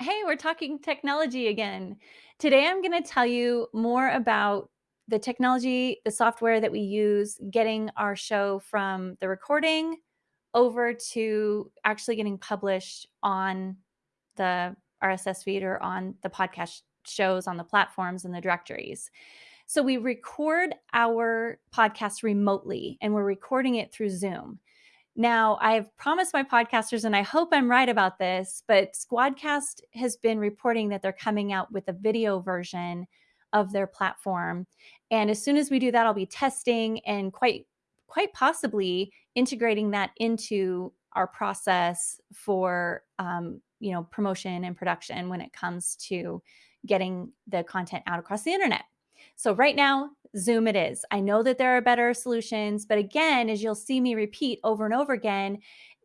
Hey, we're talking technology again. Today, I'm going to tell you more about the technology, the software that we use getting our show from the recording over to actually getting published on the RSS feed or on the podcast shows on the platforms and the directories. So we record our podcast remotely and we're recording it through Zoom. Now, I've promised my podcasters, and I hope I'm right about this, but Squadcast has been reporting that they're coming out with a video version of their platform. And as soon as we do that, I'll be testing and quite quite possibly integrating that into our process for um, you know promotion and production when it comes to getting the content out across the internet. So right now, Zoom it is. I know that there are better solutions, but again, as you'll see me repeat over and over again,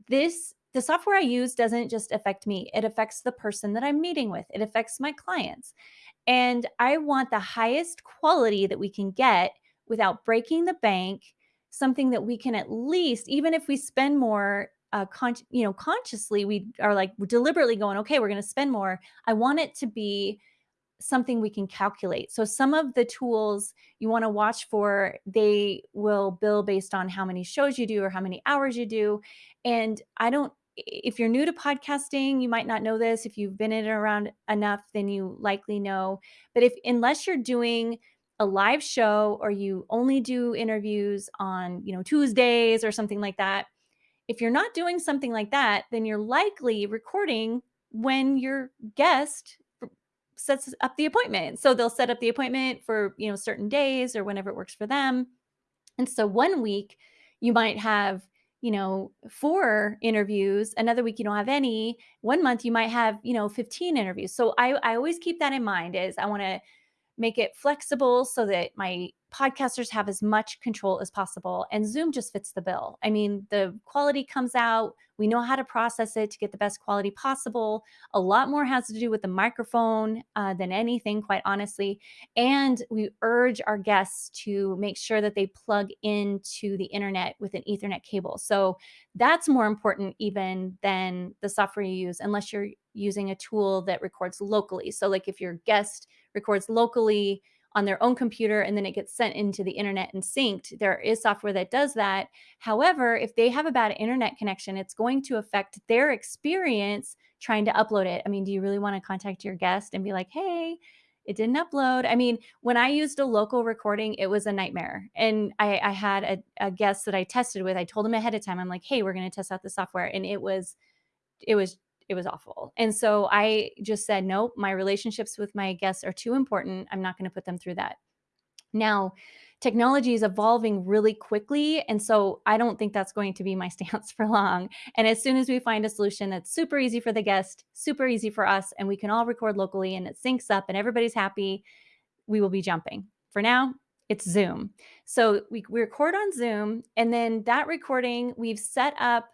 this the software I use doesn't just affect me. It affects the person that I'm meeting with. It affects my clients. And I want the highest quality that we can get without breaking the bank, something that we can at least even if we spend more uh, you know, consciously we are like deliberately going, okay, we're going to spend more. I want it to be something we can calculate. So some of the tools you want to watch for, they will bill based on how many shows you do or how many hours you do. And I don't if you're new to podcasting, you might not know this. If you've been in around enough, then you likely know. But if unless you're doing a live show or you only do interviews on, you know, Tuesdays or something like that, if you're not doing something like that, then you're likely recording when your guest sets up the appointment. So they'll set up the appointment for, you know, certain days or whenever it works for them. And so one week you might have, you know, four interviews, another week you don't have any. One month you might have, you know, 15 interviews. So I I always keep that in mind is I want to make it flexible so that my podcasters have as much control as possible. And Zoom just fits the bill. I mean, the quality comes out. We know how to process it to get the best quality possible. A lot more has to do with the microphone uh, than anything, quite honestly. And we urge our guests to make sure that they plug into the internet with an Ethernet cable. So that's more important even than the software you use, unless you're using a tool that records locally. So, like if your guest records locally on their own computer and then it gets sent into the internet and synced. There is software that does that. However, if they have a bad internet connection, it's going to affect their experience trying to upload it. I mean, do you really want to contact your guest and be like, hey, it didn't upload. I mean, when I used a local recording, it was a nightmare. And I, I had a, a guest that I tested with. I told him ahead of time, I'm like, hey, we're going to test out the software. And it was, it was it was awful. And so I just said, nope, my relationships with my guests are too important. I'm not going to put them through that. Now, technology is evolving really quickly. And so I don't think that's going to be my stance for long. And as soon as we find a solution that's super easy for the guest, super easy for us, and we can all record locally and it syncs up and everybody's happy, we will be jumping. For now, it's Zoom. So we, we record on Zoom, and then that recording, we've set up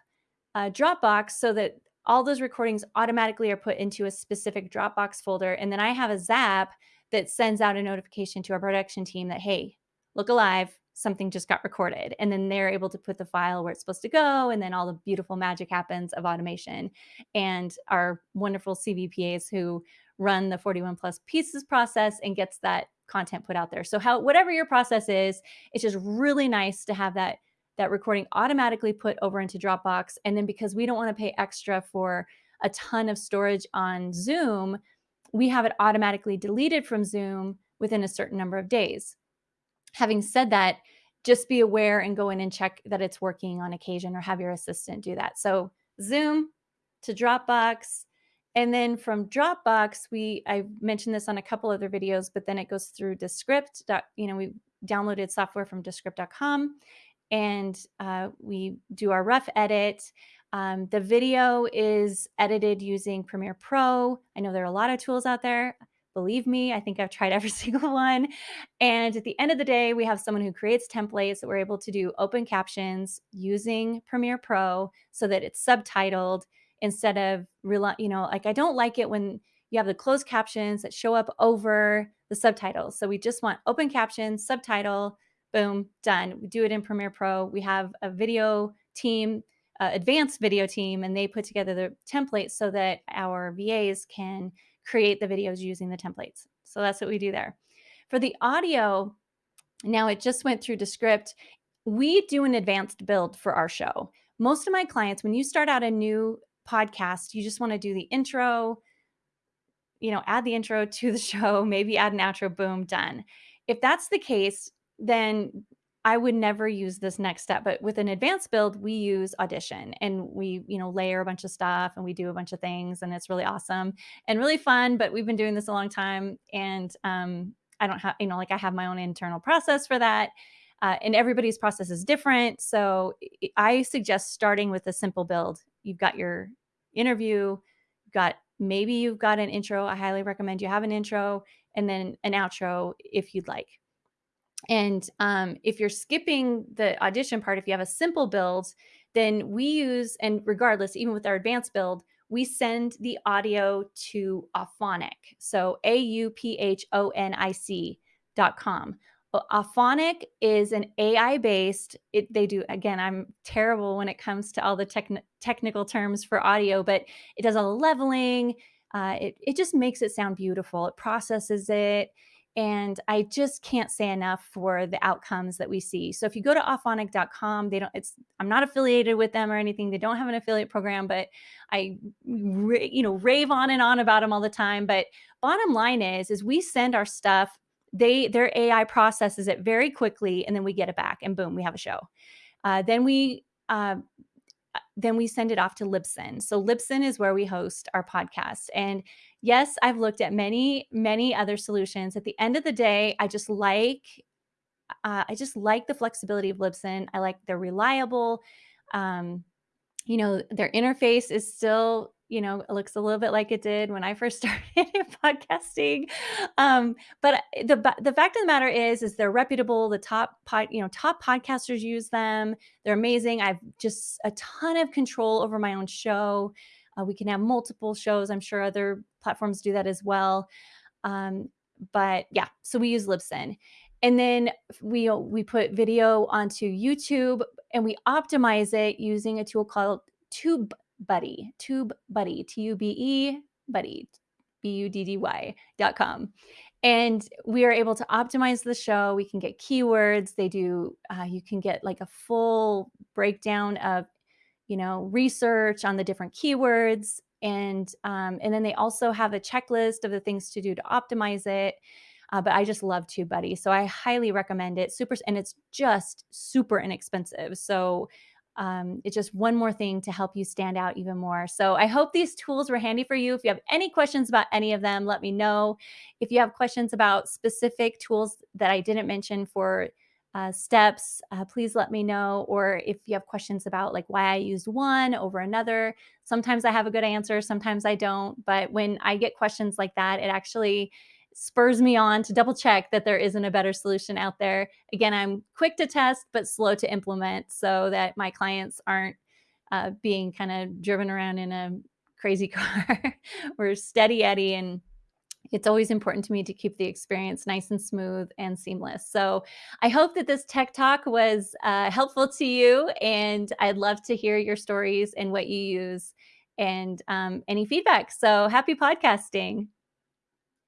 a Dropbox so that all those recordings automatically are put into a specific Dropbox folder. And then I have a Zap that sends out a notification to our production team that, hey, look alive, something just got recorded. And then they're able to put the file where it's supposed to go. And then all the beautiful magic happens of automation. And our wonderful CVPAs who run the 41 plus pieces process and gets that content put out there. So how whatever your process is, it's just really nice to have that that recording automatically put over into Dropbox. And then because we don't want to pay extra for a ton of storage on Zoom, we have it automatically deleted from Zoom within a certain number of days. Having said that, just be aware and go in and check that it's working on occasion or have your assistant do that. So Zoom to Dropbox. And then from Dropbox, we I mentioned this on a couple other videos, but then it goes through Descript. You know, we downloaded software from Descript.com and uh, we do our rough edit. Um, the video is edited using Premiere Pro. I know there are a lot of tools out there. Believe me, I think I've tried every single one. And at the end of the day, we have someone who creates templates that we're able to do open captions using Premiere Pro so that it's subtitled instead of, you know, like I don't like it when you have the closed captions that show up over the subtitles. So we just want open captions, subtitle, boom, done. We do it in Premiere Pro. We have a video team uh, advanced video team and they put together the templates so that our VAs can create the videos using the templates. So that's what we do there. For the audio, now it just went through Descript. We do an advanced build for our show. Most of my clients, when you start out a new podcast, you just want to do the intro, you know, add the intro to the show, maybe add an outro, boom, done. If that's the case, then I would never use this next step. But with an advanced build, we use Audition and we, you know, layer a bunch of stuff and we do a bunch of things and it's really awesome and really fun. But we've been doing this a long time and um, I don't have, you know, like I have my own internal process for that. Uh, and everybody's process is different. So I suggest starting with a simple build. You've got your interview, you've got maybe you've got an intro. I highly recommend you have an intro and then an outro if you'd like. And um, if you're skipping the audition part, if you have a simple build, then we use, and regardless, even with our advanced build, we send the audio to Auphonic. So A U P H O N I C dot com. Auphonic is an AI based, it, they do, again, I'm terrible when it comes to all the techn- technical terms for audio, but it does a leveling. Uh, it, it just makes it sound beautiful. It processes it. And I just can't say enough for the outcomes that we see. So if you go to auphonic.com, they don't, it's, I'm not affiliated with them or anything. They don't have an affiliate program, but I, you know, rave on and on about them all the time. But bottom line is, is we send our stuff they their AI processes it very quickly, and then we get it back, and boom, we have a show. Uh, then we uh, then we send it off to Libsyn. So Libsyn is where we host our podcast. And yes, I've looked at many many other solutions. At the end of the day, I just like uh, I just like the flexibility of Libsyn. I like they're reliable. Um, you know, their interface is still you know, it looks a little bit like it did when I first started podcasting. Um, but uh, the the fact of the matter is, is they're reputable. The top pod, you know, top podcasters use them. They're amazing. I've just a ton of control over my own show. Uh, we can have multiple shows. I'm sure other platforms do that as well. Um, but yeah, so we use Libsyn. And then we we put video onto YouTube and we optimize it using a tool called Tube Buddy, Tube Buddy, T U B E, Buddy, B U D D Y dot com. And we are able to optimize the show. We can get keywords. They do, uh, you can get like a full breakdown of, you know, research on the different keywords. And, um, and then they also have a checklist of the things to do to optimize it. Uh, but I just love TubeBuddy. So I highly recommend it. Super, and it's just super inexpensive. So um, it's just one more thing to help you stand out even more. So I hope these tools were handy for you. If you have any questions about any of them, let me know. If you have questions about specific tools that I didn't mention for uh, steps, uh, please let me know. Or if you have questions about like why I used one over another, sometimes I have a good answer, sometimes I don't. But when I get questions like that, it actually spurs me on to double check that there isn't a better solution out there. Again, I'm quick to test, but slow to implement so that my clients aren't uh, being kind of driven around in a crazy car. We're steady Eddie and it's always important to me to keep the experience nice and smooth and seamless. So I hope that this tech talk was uh, helpful to you and I'd love to hear your stories and what you use and um, any feedback. So happy podcasting.